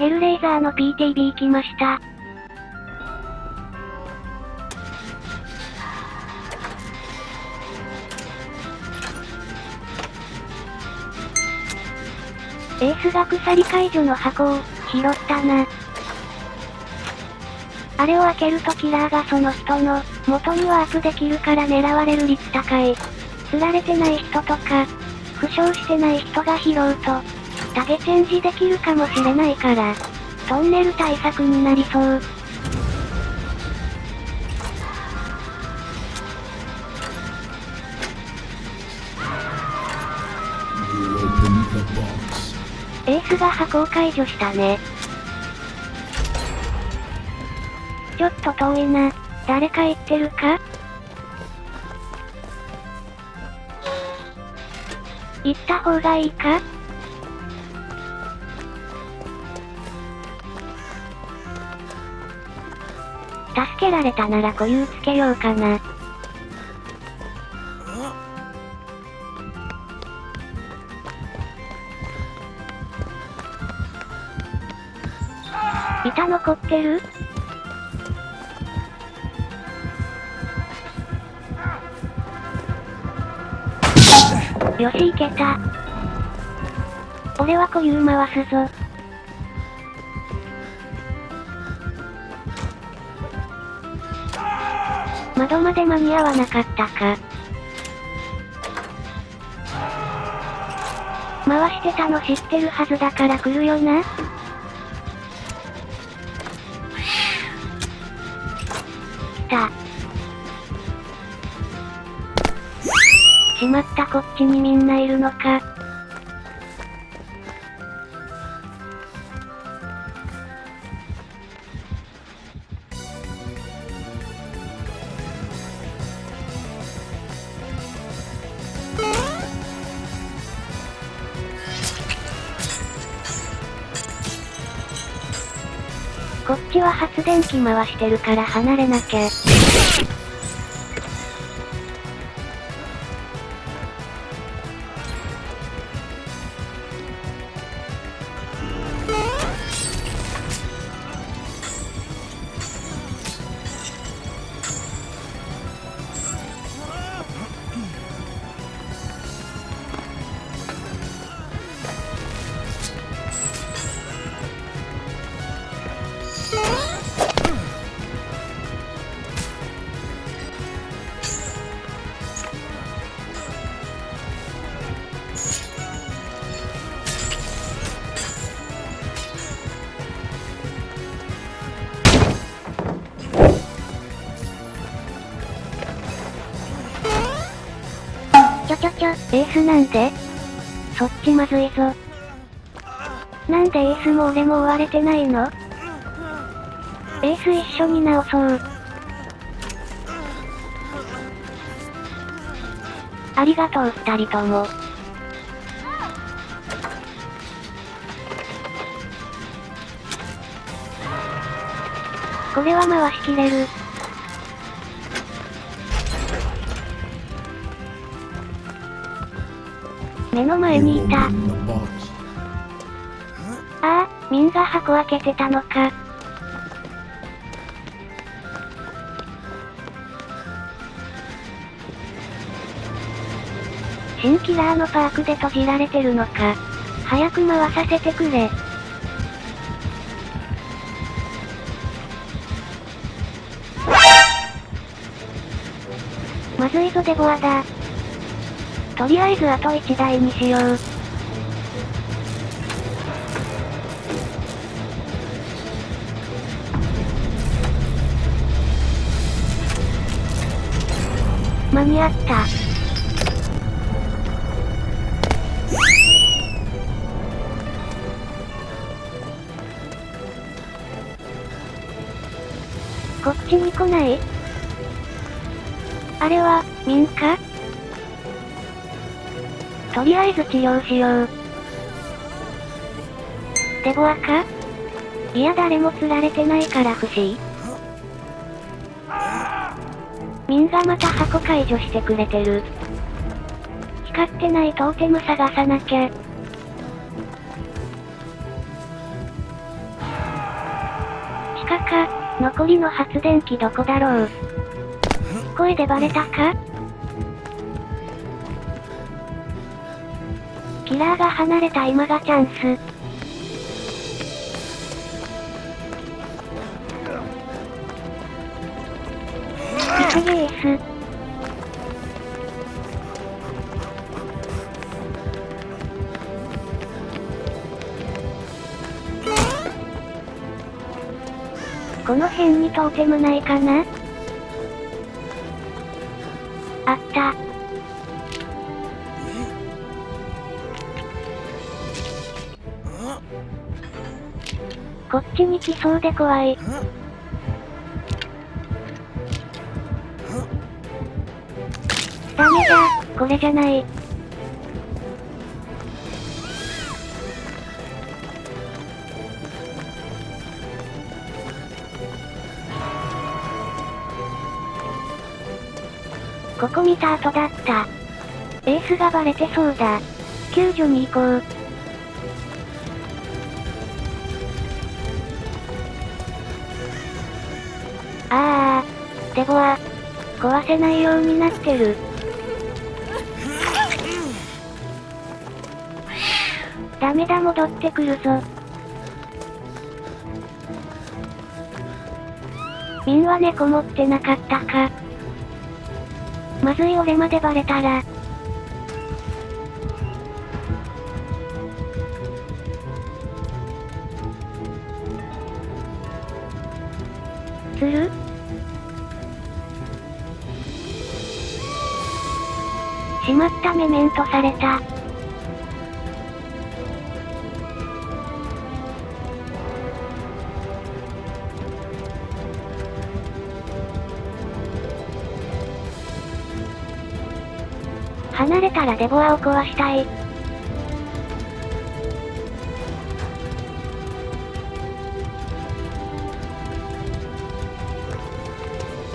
ヘルレイザーの PTB 来ました。エースが鎖解除の箱を、拾ったな。あれを開けるとキラーがその人の、元にワープできるから狙われる率高い。釣られてない人とか、負傷してない人が拾うと、タゲチェンジできるかもしれないから、トンネル対策になりそう。エースが箱を解除したね。ちょっと遠いな。誰か言ってるか？行った方がいいか？助けられたなら固有つけようかな。板残ってる？よし行けた。俺は固有回すぞ。窓まで間に合わなかったか。回してたの知ってるはずだから来るよな。来た。しまったこっちにみんないるのか。こっちは発電機回してるから離れなきゃ。ちょちょちょ、エースなんでそっちまずいぞ。なんでエースも俺も追われてないの？エース一緒に直そう。ありがとう二人とも。これは回しきれる。目の前にいた。ああ、ミンが箱開けてたのか。新キラーのパークで閉じられてるのか。早く回させてくれ。まずいぞデボアだ。とりあえずあと1台にしよう。間に合った。こっちに来ない？あれは、民かとりあえず治療しよう。デボアかいや誰も釣られてないから不思議。ミンがまた箱解除してくれてる。光ってないトーテム探さなきゃ。かか、残りの発電機どこだろう？声でバレたか？キラーが離れた今がチャンス。急げエース。この辺にトーテムないかな？こっちに来そうで怖い。ダメだ、これじゃない。ここ見た後だった。エースがバレてそうだ。救助に行こう。ああ、デボは、壊せないようになってる。ダメだ戻ってくるぞ。ンは猫持ってなかったか。まずい俺までバレたら。ったメメントされた。離れたらデボアを壊したい。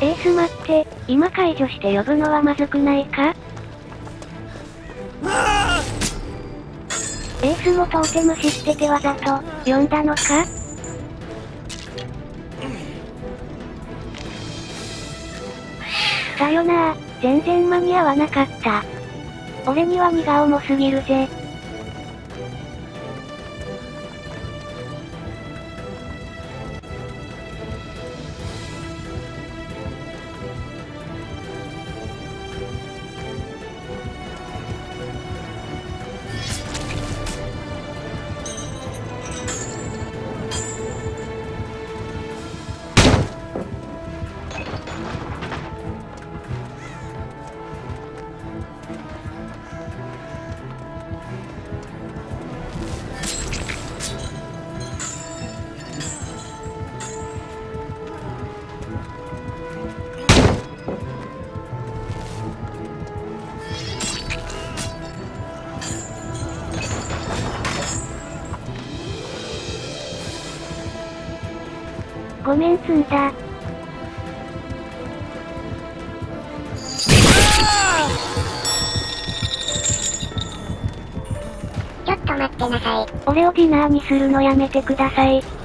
エース待って、今解除して呼ぶのはまずくないか？つもトーテム知っててわざと、呼んだのか？さよなら、全然間に合わなかった。俺には荷が重すぎるぜ。ごめん積んだ。ちょっと待ってなさい。俺をディナーにするのやめてください。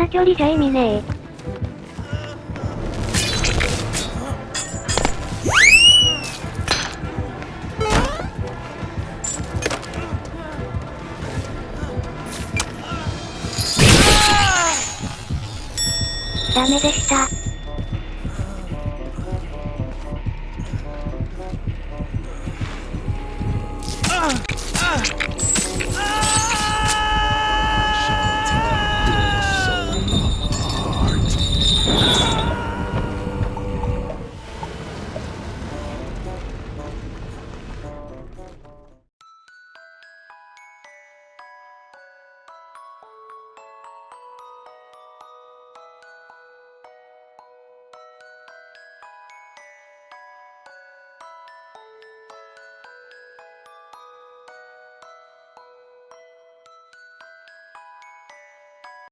な距離じゃ意味ねえ。ダメでした。ああ